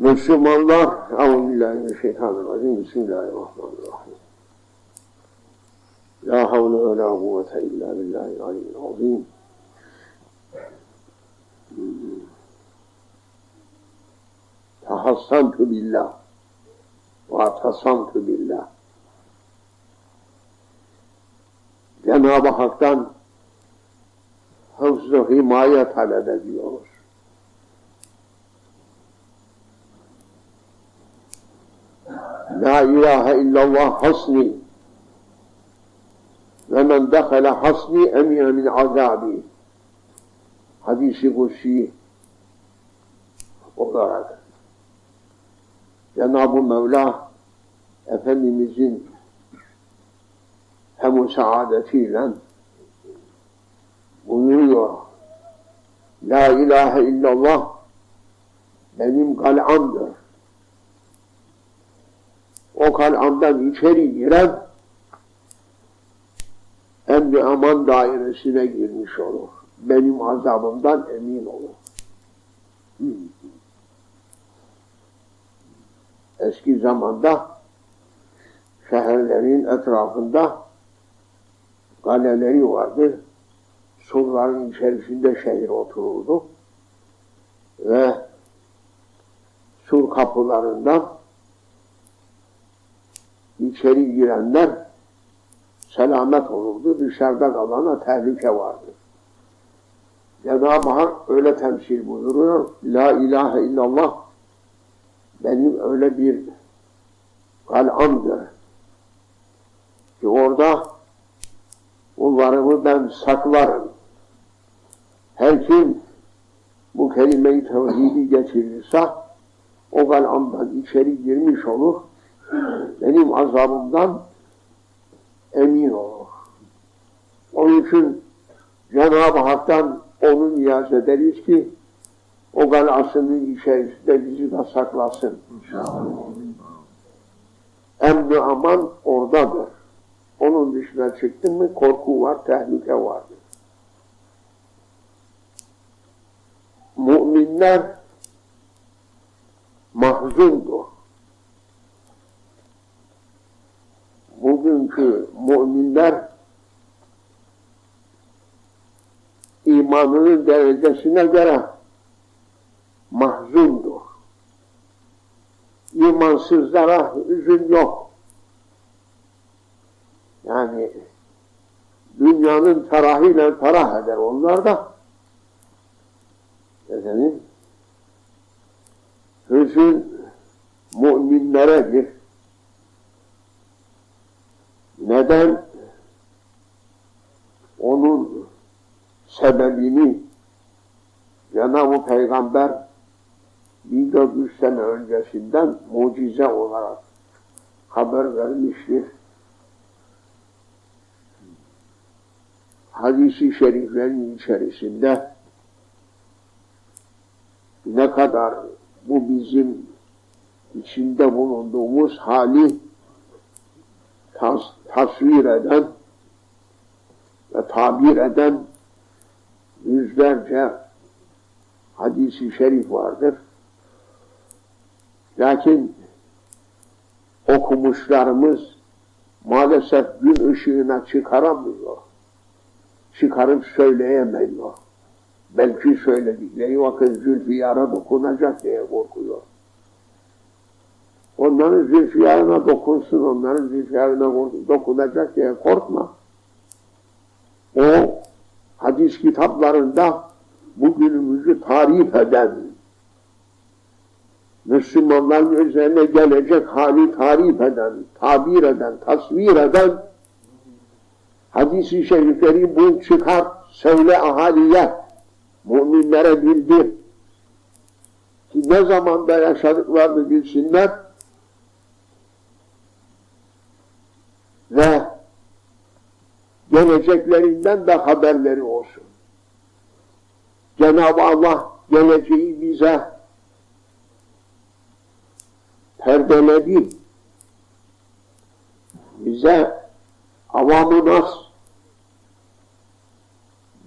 بسم الله أعوذ بالله من الشيطان الرجيم بسم الله الرحمن الرحيم لا حول ولا قوة إلا بالله العلي العظيم تحصنت بالله واعتصمت بالله Cenab-ı Hak'tan hıfzı himaye talep ediyoruz. La ilahe illallah hasni ve men dehale hasni emine min azabi hadisi kutsi olarak Cenab-ı Mevla Efendimizin hem saadetiyle buyuruyor La ilahe illallah benim kal'amdır. O kal'amdan içeri giren emri aman dairesine girmiş olur. Benim azabımdan emin olur. Eski zamanda şehirlerin etrafında kaleleri vardı. Surların içerisinde şehir otururdu. Ve sur kapılarından içeri girenler selamet olurdu. Dışarıda kalana tehlike vardı. Cenab-ı Hak öyle temsil buyuruyor. La ilahe illallah benim öyle bir kal'amdır ki orada kullarımı ben saklarım. Her kim bu kelime-i tevhidi getirirse o kal'amdan içeri girmiş olur. Benim azabımdan emin olur. Onun için Cenab-ı Hak'tan onu niyaz ederiz ki o galasının içerisinde bizi de saklasın. Emni aman oradadır. Onun dışına çıktın mı korku var, tehlike vardır. Müminler mahzundur. Bugünkü müminler imanının derecesine göre mahzundur. İmansızlara üzüm yok. Yani dünyanın tarahıyla tarah eder onlar da. Efendim, hüzün müminleredir. Neden? Onun sebebini Cenab-ı Peygamber 1400 sene öncesinden mucize olarak haber vermiştir. Hadis-i şeriflerin içerisinde ne kadar bu bizim içinde bulunduğumuz hali tas tasvir eden ve tabir eden yüzlerce hadisi şerif vardır. Lakin okumuşlarımız maalesef gün ışığına çıkaramıyor. Çıkarıp söyleyemiyor. Belki söyledikleri vakit Zülfiyar'a dokunacak diye korkuyor. Onların Zülfiyar'ına dokunsun, onların Zülfiyar'ına dokunacak diye korkma. O hadis kitaplarında bugünümüzü tarif eden Müslümanların üzerine gelecek hali tarif eden, tabir eden, tasvir eden hadis-i şerifleri bul çıkar, söyle ahaliye, müminlere bildir. Ki ne zamanda yaşadıklarını bilsinler ve geleceklerinden de haberleri olsun. Cenab-ı Allah geleceği bize perdeledi. Bize avamı nas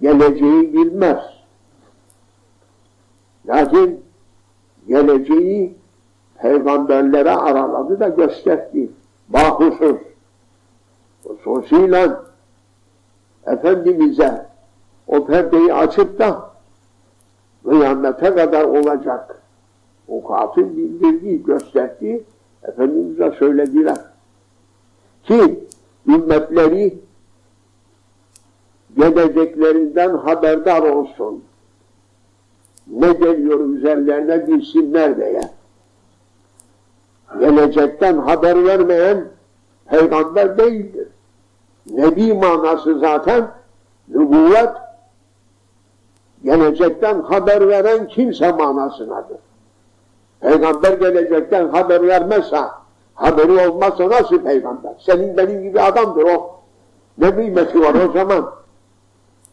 geleceği bilmez. Lakin geleceği peygamberlere araladı da gösterdi. Bahusuz. Hususiyle Efendimiz'e o perdeyi açıp da kıyamete kadar olacak vukuatın bildirdiği, gösterdiği Efendimiz'e söylediler. Ki ümmetleri geleceklerinden haberdar olsun. Ne geliyor üzerlerine bilsinler diye. Gelecekten haber vermeyen peygamber değildir. Nebi manası zaten nübüvvet gelecekten haber veren kimse manasınadır. Peygamber gelecekten haber vermezse, haberi olmazsa nasıl peygamber? Senin benim gibi adamdır o. Ne kıymeti var o zaman?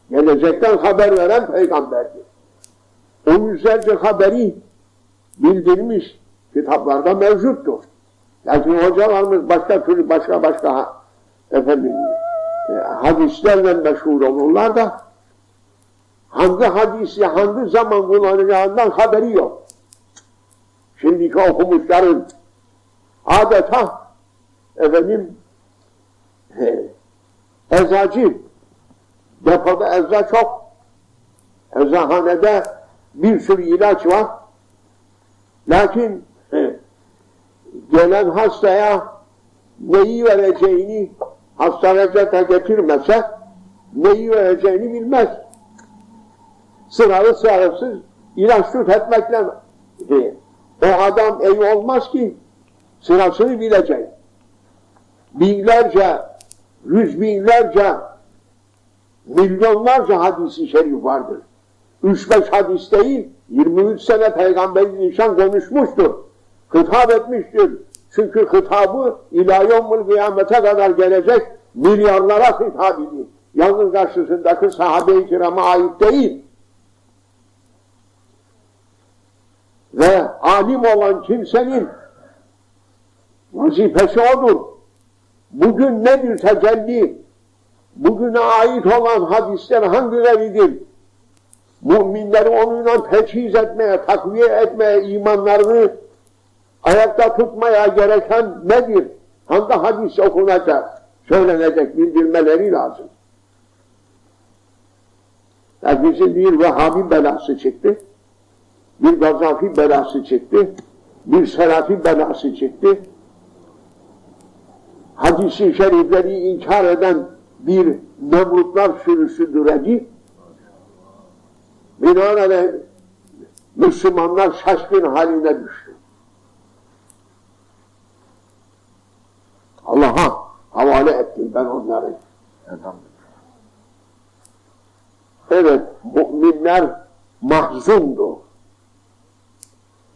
Gelecekten haber veren peygamberdir. O yüzlerce haberi bildirmiş kitaplarda mevcuttur. Lakin hocalarımız başka türlü başka başka efendim e, hadislerle meşhur olurlar da hangi hadisi hangi zaman kullanacağından haberi yok. Şimdiki okumuşların adeta efendim he, eczacı depoda ecza çok eczahanede bir sürü ilaç var lakin he, gelen hastaya neyi vereceğini hasta reçete getirmese neyi vereceğini bilmez. Sıralı sırasız ilaç etmekle değil. O adam iyi olmaz ki sırasını bilecek. Binlerce, yüz binlerce, milyonlarca hadisi şerif vardır. Üç beş hadis değil, 23 sene peygamberin insan konuşmuştur. Hitap etmiştir. Çünkü hitabı ilâ kıyamete kadar gelecek milyarlara hitap ediyor. Yalnız karşısındaki sahabe-i kirama ait değil. Ve alim olan kimsenin vazifesi odur. Bugün nedir tecelli? Bugüne ait olan hadisler hangileridir? Müminleri onunla teçhiz etmeye, takviye etmeye, imanlarını ayakta tutmaya gereken nedir? Hangi hadis okunacak, söylenecek, bildirmeleri lazım. Herkesin bir Vehhabi belası çıktı, bir Gazafi belası çıktı, bir Serafi belası çıktı. Hadisi şerifleri inkar eden bir Nemrutlar sürüsü düreci, binaenaleyh Müslümanlar şaşkın haline düştü. Allah'a havale ettim ben onları. Evet, müminler mahzundu.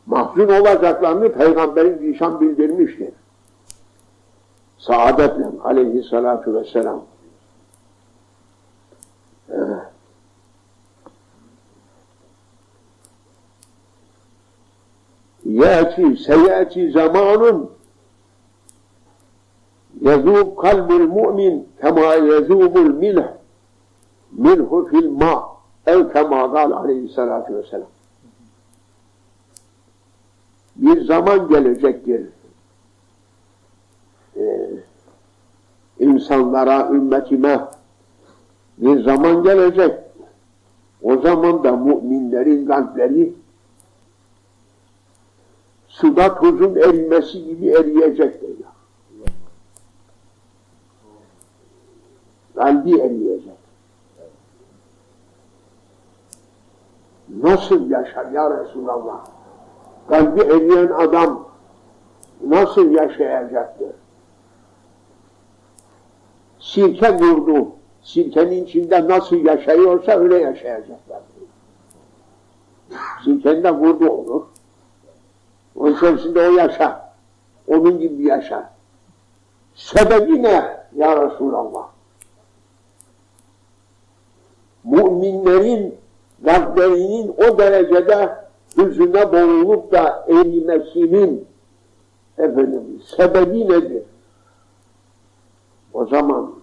Mahzun olacaklarını Peygamberin nişan bildirmiştir. Saadetle aleyhissalatu vesselam. Evet. Yati, seyati zamanun يذوب قلب المؤمن كما يذوب الملح منه في الماء أو كما قال aleyhissalatü vesselam. Bir zaman gelecektir. Ee, insanlara, ümmetime bir zaman gelecek. O zaman da müminlerin kalpleri suda tuzun erimesi gibi eriyecektir. Kalbi eriyecek. Nasıl yaşar ya Resulallah? Kalbi eriyen adam nasıl yaşayacaktır? Sirke vurdu. Sirkenin içinde nasıl yaşayıyorsa öyle yaşayacaklar. Sirkende vurdu olur. Onun içerisinde o yaşar. Onun gibi yaşar. Sebebi ne ya Resulallah? Müminlerin kalplerinin o derecede hüzüne boğulup da erimesinin efendim, sebebi nedir? O zaman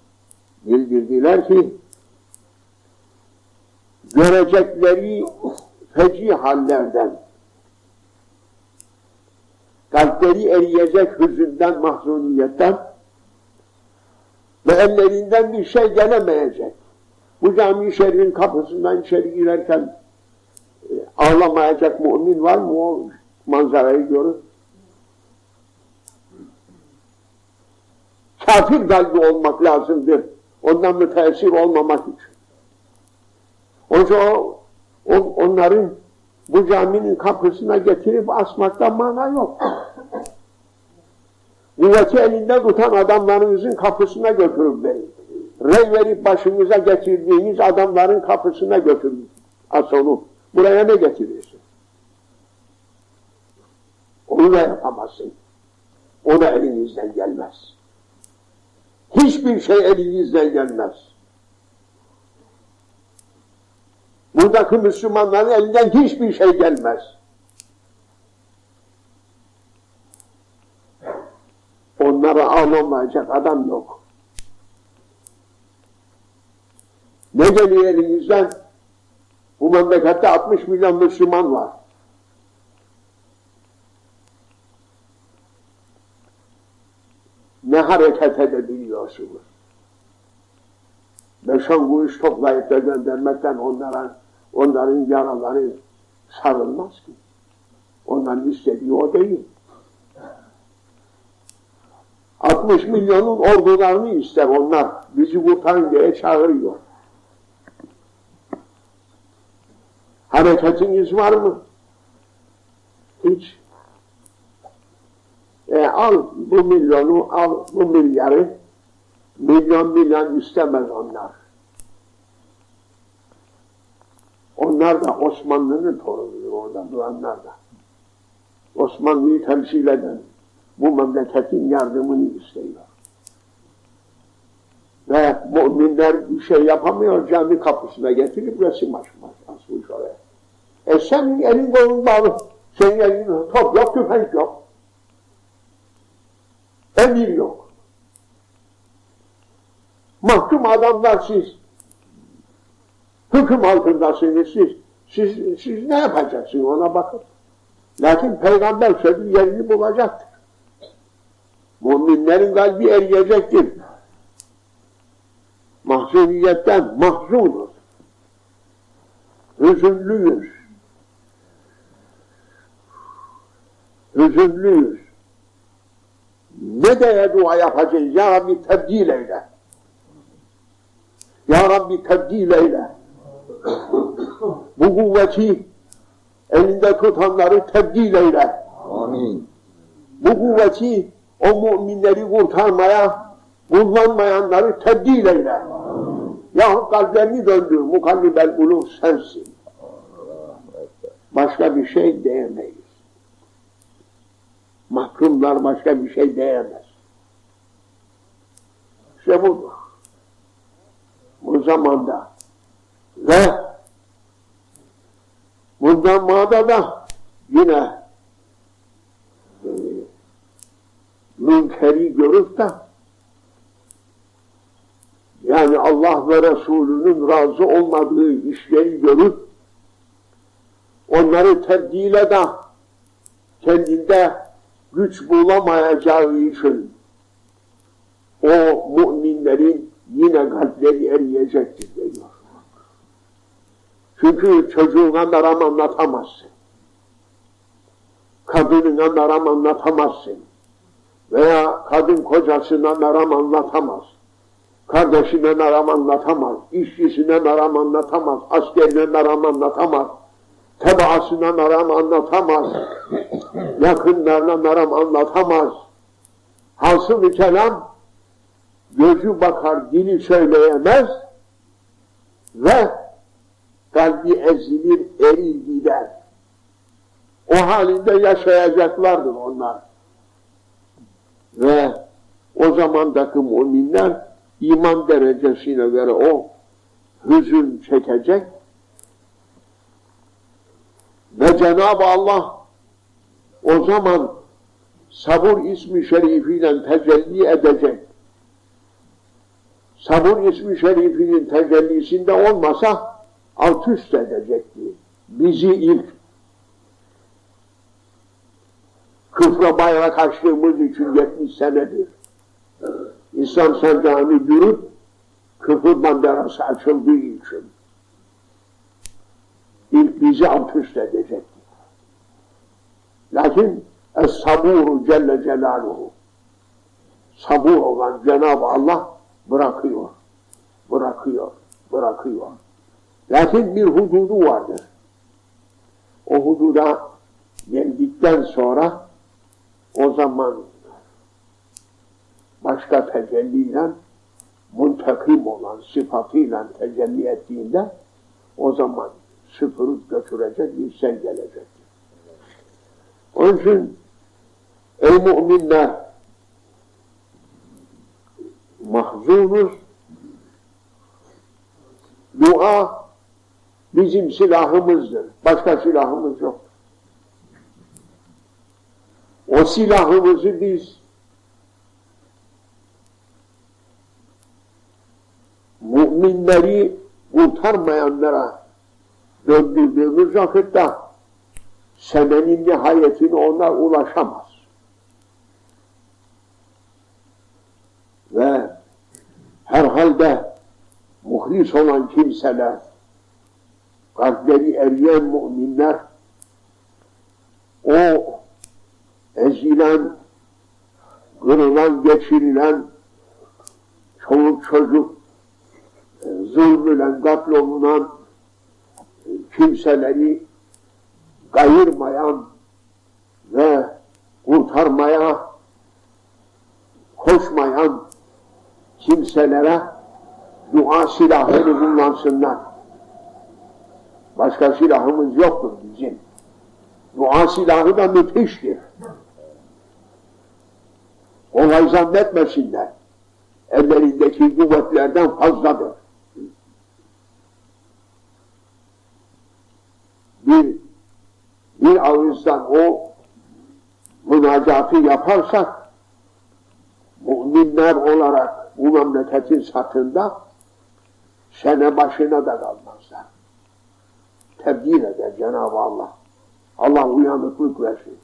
bildirdiler ki görecekleri feci hallerden kalpleri eriyecek hüzünden, mahzuniyetten ve ellerinden bir şey gelemeyecek. Bu cami şerrin kapısından içeri girerken e, ağlamayacak mümin var mı o manzarayı görür? Kafir kalbi olmak lazımdır. Ondan müteessir olmamak için. Oysa o, o, onların bu caminin kapısına getirip asmakta mana yok. Kuvveti elinde tutan adamlarınızın kapısına götürün beni. Rey verip başınıza getirdiğiniz adamların kapısına götürün. As onu. Buraya ne getiriyorsun? Onu da yapamazsın. O da elinizden gelmez. Hiçbir şey elinizden gelmez. Buradaki Müslümanların elinden hiçbir şey gelmez. Onlara ağlamayacak adam yok. Ne geliyor elinizden? Bu memlekette 60 milyon Müslüman var. Ne hareket edebiliyorsunuz? Beş on kuruş toplayıp da göndermekten onlara, onların yaraları sarılmaz ki. Onların istediği o değil. 60 milyonun ordularını ister onlar. Bizi kurtarın diye çağırıyor. Hareketiniz var mı? Hiç. E al bu milyonu, al bu milyarı. Milyon milyon istemez onlar. Onlar da Osmanlı'nın torunudur orada duranlar da. Osmanlı'yı temsil eden bu memleketin yardımını istiyor. Ve müminler bir şey yapamıyor, cami kapısına getirip resim oraya. E senin elin kolun bağlı, senin elin top yok, tüfek yok. Emir yok. Mahkum adamlar siz. Hüküm altındasınız siz. Siz, siz ne yapacaksınız ona bakın. Lakin peygamber sözü yerini bulacaktır. Müminlerin kalbi eriyecektir. Mahzuniyetten mahzunuz. Hüzünlüyüz. Hüzünlüyüz. Ne diye dua yapacağız? Ya Rabbi tebdil eyle. Ya Rabbi tebdil eyle. Bu kuvveti elinde tutanları tebdil eyle. Amin. Bu kuvveti o müminleri kurtarmaya kullanmayanları tebdil eyle. Amin. Yahut kalplerini döndür. Mukallibel uluh sensin. Başka bir şey diyemeyiz. Mahkumlar başka bir şey diyemez. İşte budur. Bu zamanda ve bundan mağda da yine e, münkeri görüp de yani Allah ve Resulünün razı olmadığı işleri görüp onları tebdile de kendinde güç bulamayacağı için o müminlerin yine kalpleri eriyecektir diyor. Çünkü çocuğuna meram anlatamazsın. Kadınına meram anlatamazsın. Veya kadın kocasına meram anlatamaz. Kardeşine meram anlatamaz. işçisine meram anlatamaz. Askerine meram anlatamaz tebaasına meram anlatamaz, yakınlarına meram anlatamaz. Hasıl-ı kelam, gözü bakar, dili söyleyemez ve kalbi ezilir, erir gider. O halinde yaşayacaklardır onlar. Ve o zamandaki müminler iman derecesine göre o hüzün çekecek, ve Cenab-ı Allah o zaman sabır ismi şerifiyle tecelli edecek. Sabır ismi şerifinin tecellisinde olmasa alt üst edecekti. Bizi ilk Küfre bayrak açtığımız için 70 senedir. İslam sancağını yürüp küfür banderası açıldığı için ilk bizi alt üst edecekti. Lakin Es-saburu Celle Celaluhu sabur olan Cenab-ı Allah bırakıyor, bırakıyor, bırakıyor. Lakin bir hududu vardır. O hududa geldikten sonra o zaman başka tecelliyle muntakim olan sıfatıyla tecelli ettiğinde o zaman süpürüp götürecek sel gelecek. Onun için ey müminler mahzunuz dua bizim silahımızdır. Başka silahımız yok. O silahımızı biz müminleri kurtarmayanlara döndürdüğümüz vakitte senenin nihayetine onlar ulaşamaz. Ve herhalde muhlis olan kimseler, kalpleri eriyen müminler, o ezilen, kırılan, geçirilen çoluk çocuk, zulmülen, katlolunan kimseleri kayırmayan ve kurtarmaya koşmayan kimselere dua silahını kullansınlar. Başka silahımız yoktur bizim. Dua silahı da müthiştir. Olay zannetmesinler. Ellerindeki kuvvetlerden fazladır. Bir, bir ağızdan o münacatı yaparsak müminler olarak bu memleketin satında sene başına da kalmazlar. Tebdil eder Cenab-ı Allah. Allah uyanıklık versin.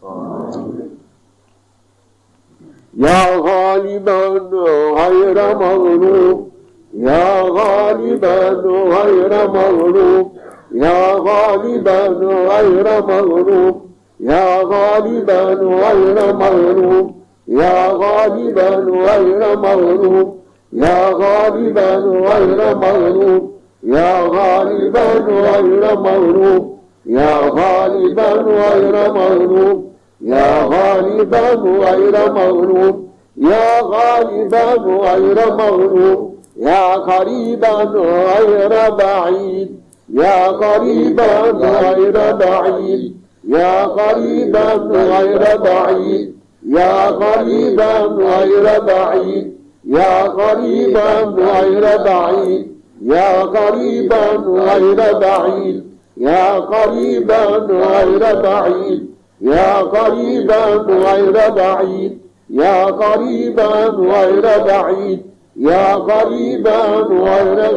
Ya galiben hayra mağlup Ya galiben hayra mağlup يا غالبا غير مغلوب. يا غالبا غير مغلوب. يا غالبا غير مغلوب. يا غالبا غير مغلوب. يا غالبا غير مغلوب. يا غالبا غير مغلوب. يا غالبا غير مغلوب. يا غالبا غير مغلوب. يا قريبا غير بعيد. يا قريبا غير بعيد. يا قريبا غير بعيد. يا قريبا غير بعيد. يا قريبا غير بعيد. يا قريبا غير بعيد. يا قريبا غير بعيد. يا قريبا غير بعيد. يا قريبا غير بعيد. يا قريبا غير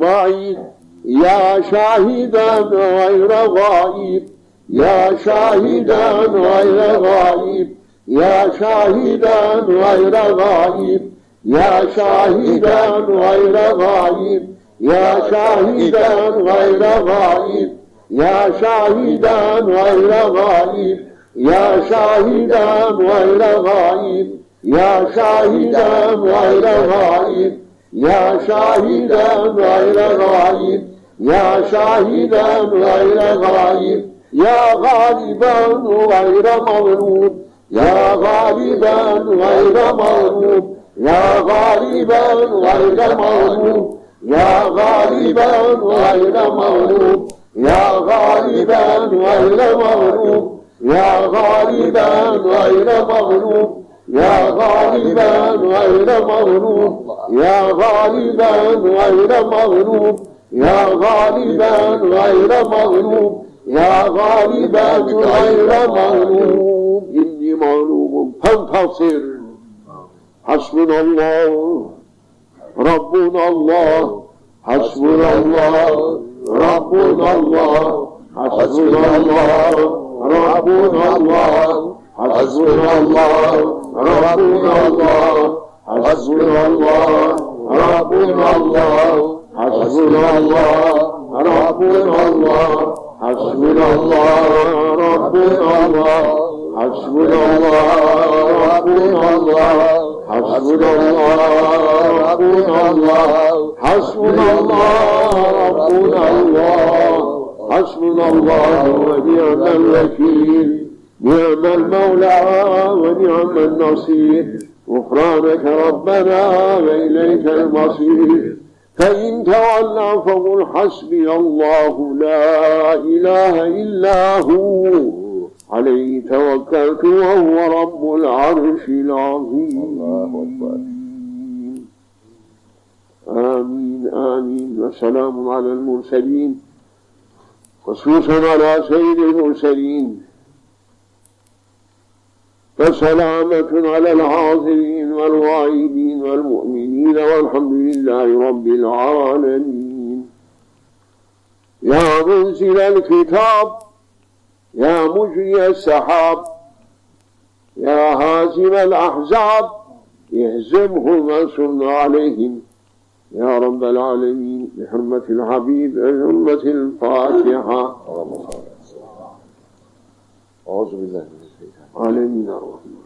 بعيد. Ya şahiden gayre gaib Ya şahiden gayre gaib Ya şahiden gayre gaib Ya şahiden gayre gaib Ya şahiden gayre gaib Ya şahiden gayre gaib Ya şahiden gayre gaib Ya şahiden gayre gaib Ya şahiden gayre gaib يا شاهدا غير غائب يا غالبا غير مغلوب يا غالبا غير مغلوب يا غالبا غير مغلوب يا غالبا غير مغلوب يا غالبا غير مغلوب يا غالبا غير مغلوب يا غالبا غير مغلوب يا غالبا غير مغلوب. يا غالبا غير مغلوب يا غالبا غير مغلوب إني مغلوب فانتصر حسبنا الله ربنا الله حسبنا الله ربنا الله حسبنا الله ربنا الله حسبنا الله ربنا الله حسبنا الله ربنا الله حسبنا الله ربنا الله حسبنا الله ربنا الله حسبنا الله ربنا الله حسبنا الله ربنا الله حسبنا الله ربنا الله حسبنا الله ونعم الوكيل نعم المولى ونعم النصير. غفرانك ربنا وإليك المصير. فإن تولوا فقل حسبي الله لا إله إلا هو. عليه توكلت وهو رب العرش العظيم. الله أكبر. آمين آمين. وسلام على المرسلين. خصوصا على سيد المرسلين. وسلامة على الحاضرين والغائبين والمؤمنين. والحمد لله رب العالمين. يا منزل الكتاب يا مجري السحاب يا هازم الأحزاب اهزمهم وانصرنا عليهم. يا رب العالمين بحرمة الحبيب بحرمة الفاتحة. اللهم صل على سيدنا أعوذ بالله من الشيطان عالمين الرحمن